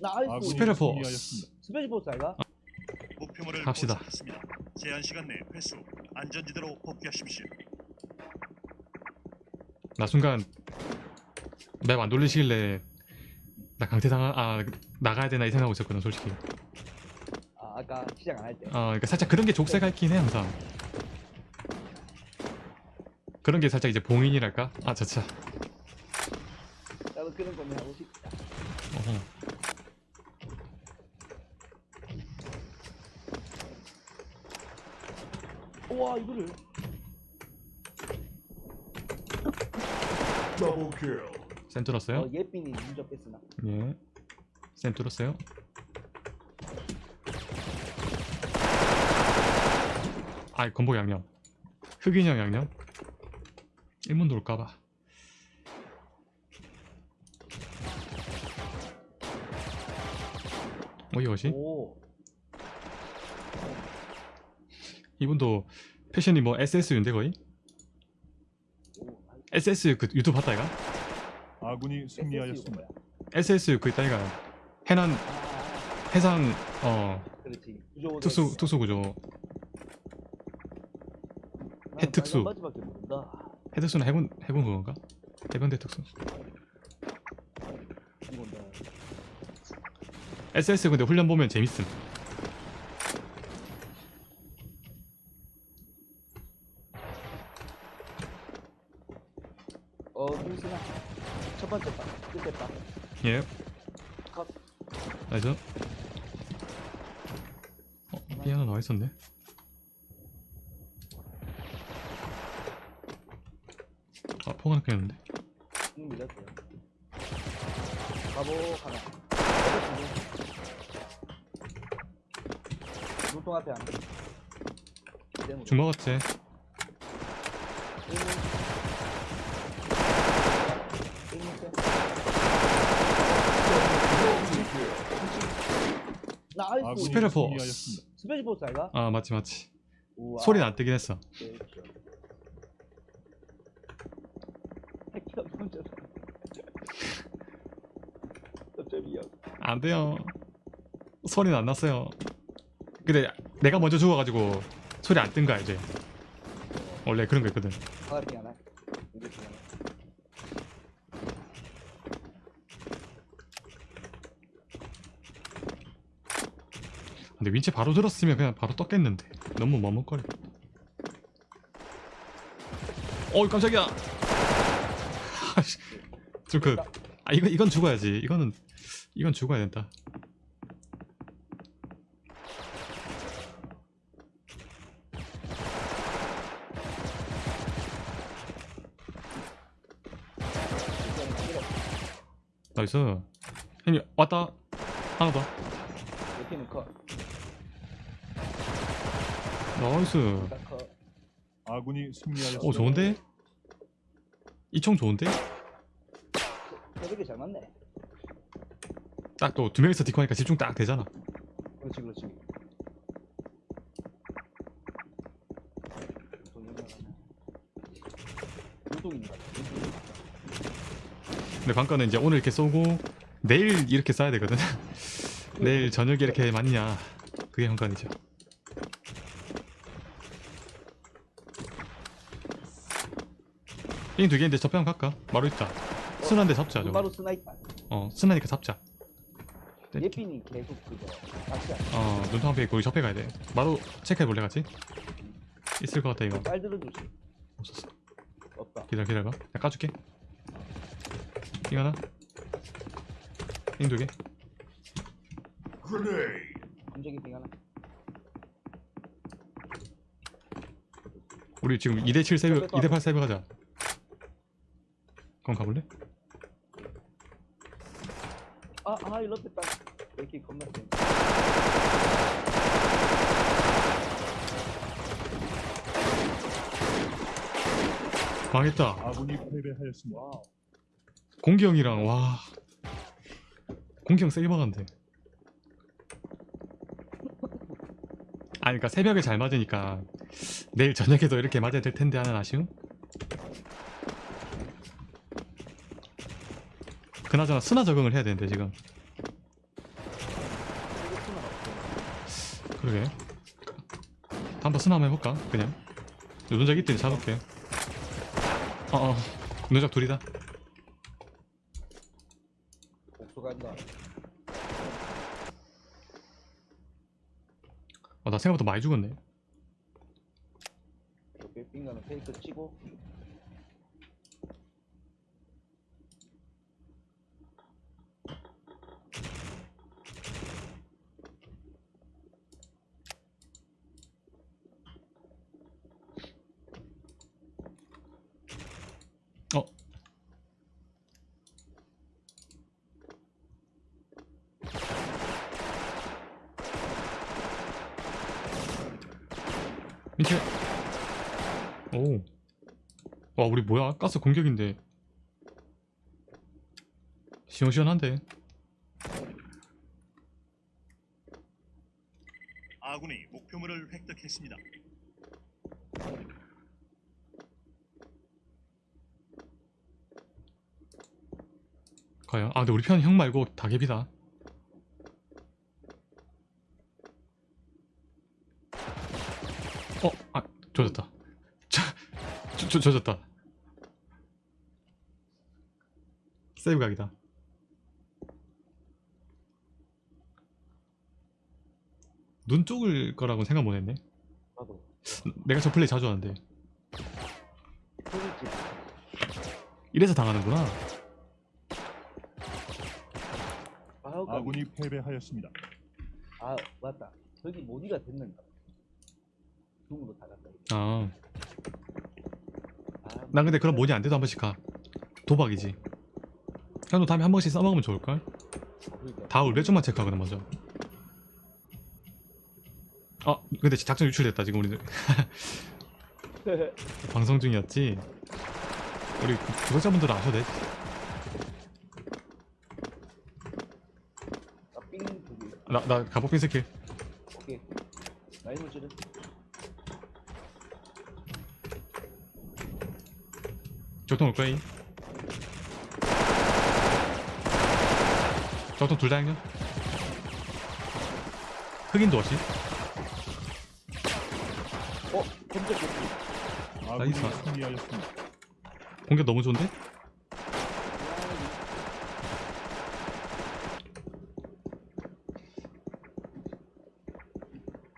nice 스페셜 포스. 스페셜 포스 아이가? 목표물을 갑시다. 포착했습니다. 제한 시간 내 회수. 안전지대로 복귀하십시오. 나 순간 map 안 돌리시길래 나 강퇴당하 아 나가야 되나 이 생각하고 있었거든 솔직히 아 아까 시작 안 할 때. 어 그러니까 살짝 그런 게 족쇄가 있긴 해 항상 그런 게 살짝 이제 봉인이랄까 아 자차 나도 그런 거면 하고 싶다. 어허. 우와 이거를. 더블 킬. 쌤 뚫었어요? 어 예빈이 먼저 뺐으나. 예쌤 뚫었어요? 아이 건복 양념 흑인형 양념 일문도 올까봐 어 이것이? 오. 이분도 패션이 뭐 SSU인데 거의? 오. SS 그 유튜브 봤다 이가? 아군이 승리하였습니다. SS 그 있다 이가 해난 아, 해상 어 특수 특수 구조 해특수. 해특수는 해군 해군 그건가? 해병대 특수. SS 근데 훈련 보면 재밌음 어 누구시나? 첫 번째 바. 끝에 바. 예 컷. 나이스 어? 삐 하나 나와있었네 아 포가 끊겼는데 응 밀렸어요. 바보 하나. 눈통 앞에 안 돼. 중 먹었지 nice 아군이 스페셜 포스. 스페셜 포스 아이가? 아 맞지 맞지 우와. 소리는 안 뜨긴 했어 안 돼요 소리는 안 났어요 근데 내가 먼저 죽어가지고 소리 안 뜬 거야 이제. 원래 그런 거 있거든. 근데 윈치 바로 들었으면 그냥 바로 떴겠는데. 너무 머뭇거려. 어이 깜짝이야. 좀그 아 이거 이건 죽어야지. 이거는 이건 죽어야 된다 nice 형님 왔다. 하나 더. 옆에는 cut nice. 아군이 승리하였습니다. 오 좋은데? 이 총 좋은데? 잘 맞네. 딱 또 두 명이서 디코하니까 집중 딱 되잖아. 그렇지 그렇지. 같아 근데 관건은 이제 오늘 이렇게 쏘고 내일 이렇게 쏴야 되거든. 내일 저녁에 이렇게 맞냐. 그게 관건이죠. 삥두 개인데 접병 갈까? 마루 있다. 순한데 잡자 저거. 바로 스나이퍼 어 순하니까 잡자. 예빈이 계속 그거 어 눈통 앞에 거기 접해 가야 돼. 마루 체크해볼래 같이? 있을 것 같다 이거. 빨 들어주지 없었어. 없다. 기다려 기다려봐. 내가 까줄게 삥 하나 그레이. 감정이 빙 하나 우리 지금 2대7 세이브 2대8 세이브 가자. 그럼 가볼래? 아 아 일로 뺐다 이렇게 겁나 세 망했다. 아군이 패배하였습니다. 와우 공기 형이랑 와. 공기 형 세게 막았는데. 아니 그니까 새벽에 잘 맞으니까 내일 저녁에도 이렇게 맞아야 될 텐데 하는 아쉬움? 그나저나 순화 적응을 해야 되는데 지금. 그러게. 한번 순화 한번 해볼까? 그냥. 노동작 있더니 잡을게. 어어. 노동작 둘이다 복수 간다. 어, 나 생각보다 많이 죽었네 빙가는 페이크 치고. 어 민채 오와 우리 뭐야? 가스 공격인데. 시원시원한데. 아군이 목표물을 획득했습니다. 과연? 아 근데 우리 편 형 말고 다개비다 어? 아 조졌다 저, 저, 저, 조졌다 세이브 각이다 눈 쪽을 거라고 생각 못 했네 나도. 내가 저 플레이 자주 하는데. 이래서 당하는구나 아군이 패배하였습니다. 아 맞다. 저기 모니가 됐는가? 줌으로 다 갔다. 아 난 아, 근데 그럼 뭐니 안 돼도 한 번씩 가. 도박이지. 형도 다음에 한 번씩 써먹으면 좋을걸? 다울 몇 점만 체크하거든 먼저. 어 근데 작전 유출됐다 지금 우리 방송 중이었지? 우리 구- 구독자분들은 아셔도 돼. 나, 나 가복빈 스킬. 오케이. 나이 물질은 적통 올 거야 적통 둘 다 행전 흑인도 없이 어 검색 개피. 아군이 나이스. 공격 너무 좋은데?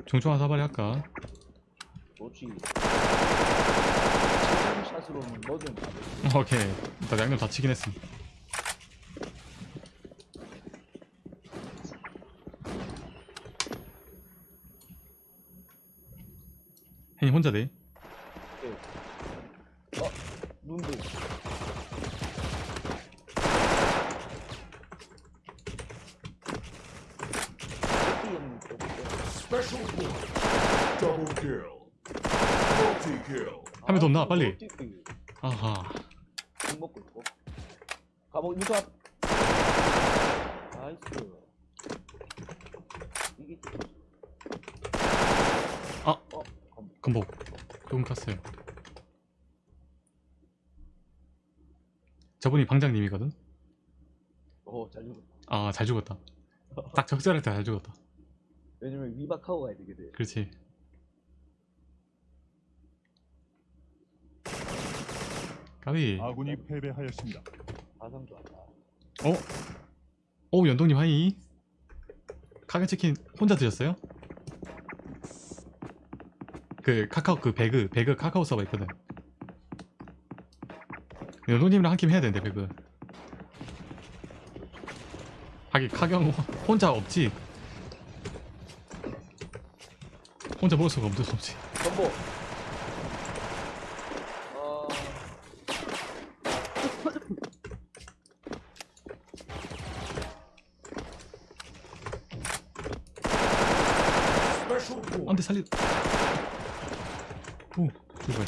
중충한 사발이 할까? 좋지. 샷으로는 뭐든. 오케이 나 양념 다 치긴 했음 혜니 혼자 돼? 어 눈도. 개피는 좀- Special point. Double kill. Multi 없나? 아, 빨리. 아하 국 먹고 있고. 가보 이거 앞. 나이스. 이게 아! 어, 검. 금복 조금 컸어요 저분이 방장님이거든? 오, 잘 죽었다. 아 잘 죽었다 딱 적절할 때 잘 죽었다 왜냐면 위박하고 가야 돼. 그렇지 까비 아군이 패배하였습니다. 가성 좋았다. 어? 오 연동님 하이 카겐치킨 혼자 드셨어요? 그 카카오 그 배그 배그 카카오 서버 있거든 연동님이랑 한 팀 해야 되는데 배그 하긴 카경 혼자 없지 혼자 먹을 수가 없어 없지 전보. 어, Special point. 안돼 살리 오 죽어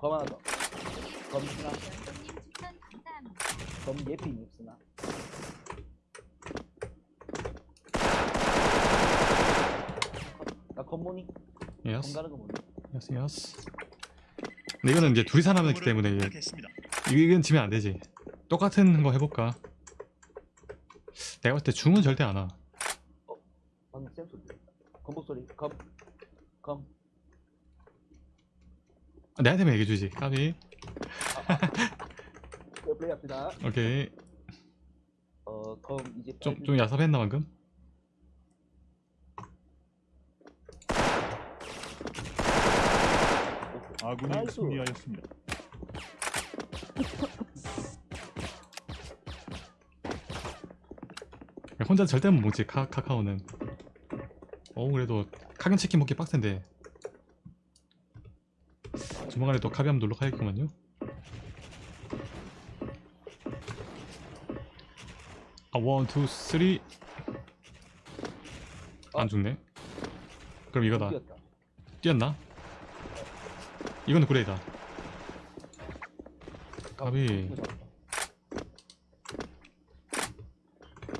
검 하나 더. 검 쓰나? 검 예피 닉스나? 나 검모니? 예스 가는 거 뭐냐? 예스 예스 근데 이거는 이제 둘이 살아남기 때문에 이게. 이건 지면 안 되지 똑같은 거 해볼까 내가 봤을 때 중은 절대 안와 방금 쌤 소리. 건복 소리. 검. 검. 내한테만 얘기해주지 까비 네, 플레이 합시다. 오케이 어, 검 이제 좀, 좀 야삽했나 방금? 아군이 나이스. 승리하였습니다. 혼자 절대 못 먹지 카, 카카오는 어 그래도 카겐 치킨 먹기 빡센데 조만간에 또 카비 한번 놀러 가야겠구만요 아 원, 투, 쓰리 안 죽네 그럼 이거다 뛰었다. 뛰었나? 그레이다 까비 이거 잡았다.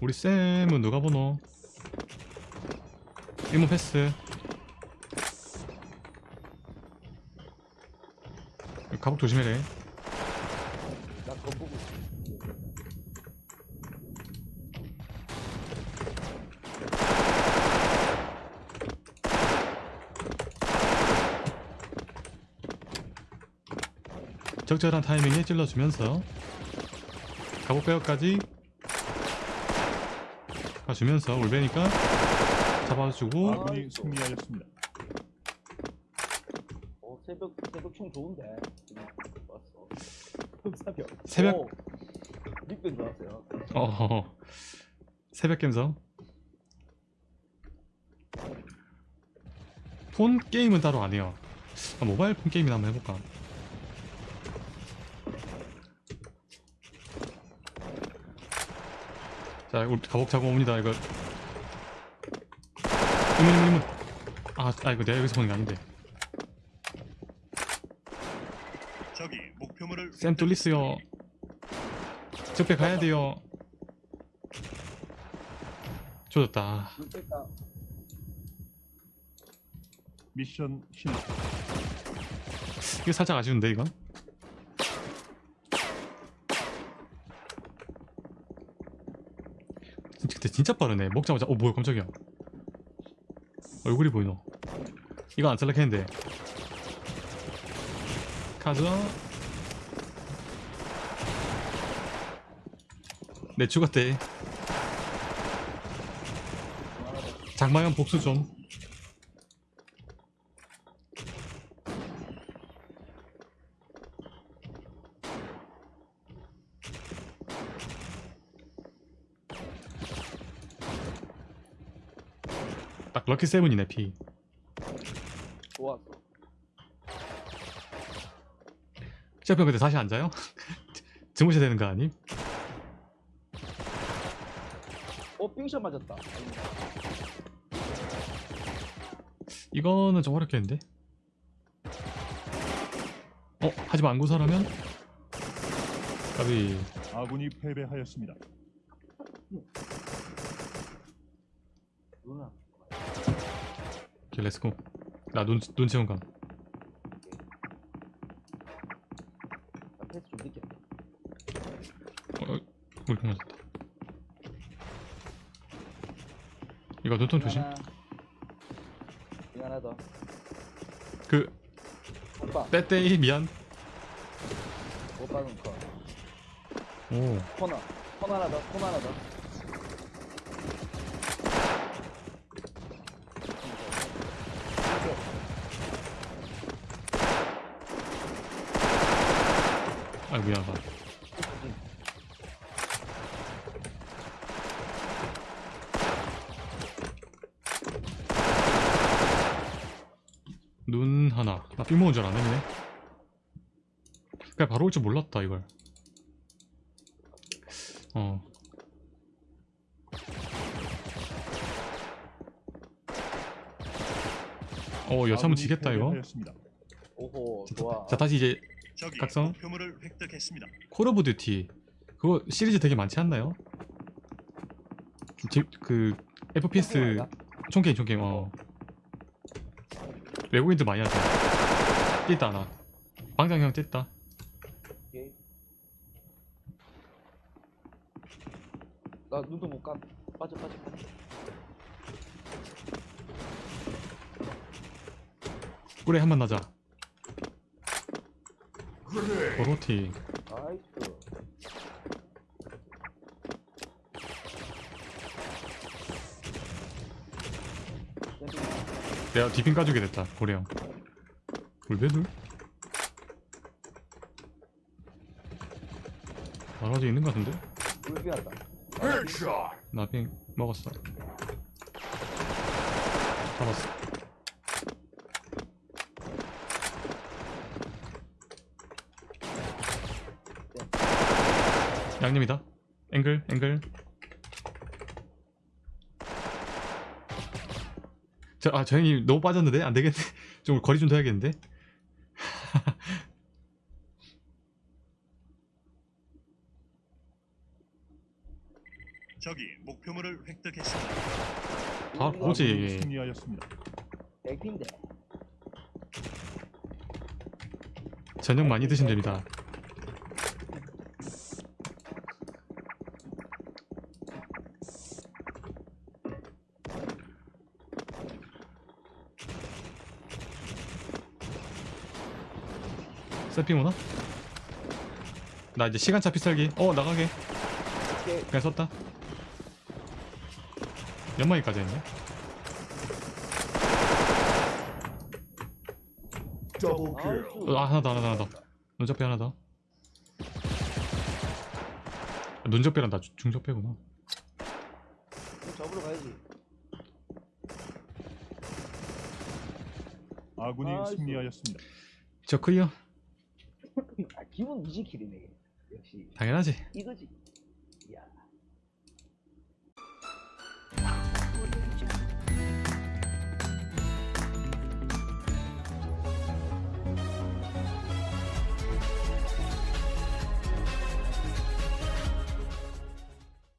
우리 쌤은 누가 보노? 1문 패스 가복 조심해래 나검 보고 있어. 적절한 타이밍에 찔러주면서 가복 배역까지 가주면서 올베니까 잡아주고 아이고. 승리하였습니다. 어, 새벽 새벽 총 좋은데. 지금 왔어. 새벽. 새벽- 오, 닉변 좋았어요. 어 새벽 감성 폰 게임은 따로 안 해요 아, 모바일 폰 게임이나 한번 해볼까 자 우리 가복 자고 옵니다 이거 이문 이문 이문 아, 아 이거 내가 여기서 보는 게 아닌데 적이 목표물을 샘 뚫리스요. 적배 가야 돼요. 조졌다. 미션 실패. 이거 살짝 아쉬운데 이건? 진짜 근데 진짜 빠르네. 먹자마자 어 뭐야 깜짝이야. 얼굴이 보이노? 이거 안 탈락했는데. 가자 내 죽었대 장마연 복수 좀 딱 럭키 세븐이네 피 좋았어. 시합형 근데 다시 앉아요? 주무셔야 되는 거 아님? 어, 빙샷 맞았다. 이거는 좀 어렵겠는데? 어? 하지만 안구사라면? 까비 아군이 패배하였습니다. 누나. 오케이 let's go 나눈 눈 채운 감 나 패스 좀 늦게. 어, 어, 우리 맞았다 이거 눈통 조심. 이거 하나 더. 그 오빠. 빼떼이 미안 오빠는 컷. 오 코너. 코너 하나 더. 코너 하나 더. 아이고 미안하다 눈 하나 나삥 먹은 줄 알았네 그냥 바로 올 줄 몰랐다 이걸 어 어, 여차하면 아군이 지겠다 이거. 오호, 자, 좋아. 자 다시 이제 각성. Call of Duty 그거 시리즈 되게 많지 않나요? 지, 그 FPS? 총게임 총게임 어 외국인들 많이 하죠 뛴다 하나 방장 형 뛴다 오케이. 나 눈도 못 감. 빠져 빠져 빠져. 꿀에 한 번 나자. 보로티 나이스. 내가 디핑 까주게 됐다 고래형 울베들? 말아지 있는 것 같은데? Headshot. 나빙 먹었어 잡았어 양념이다 앵글 앵글 저, 아, 저 형님 너무 빠졌는데? 안 되겠네. 좀 거리 좀 둬야겠는데? 적이 목표물을 획득했습니다. 아, 뭐지? 아군이 승리하였습니다. 백핀데. 저녁 많이 드시면 됩니다. 세핑 오나? 나 이제 시간차 피살기. 어 나가게. 그냥 썼다. 연마기까지 했네. 나이스. 아 하나 더 하나 더 하나 더. 눈접배 하나 더. 눈접배란 나 중- 중접배구나. 이거 잡으러 가야지. 아군이 나이스. 승리하였습니다. 저 클리어 아, 기분 미지킬이네. 역시 당연하지. 이거지.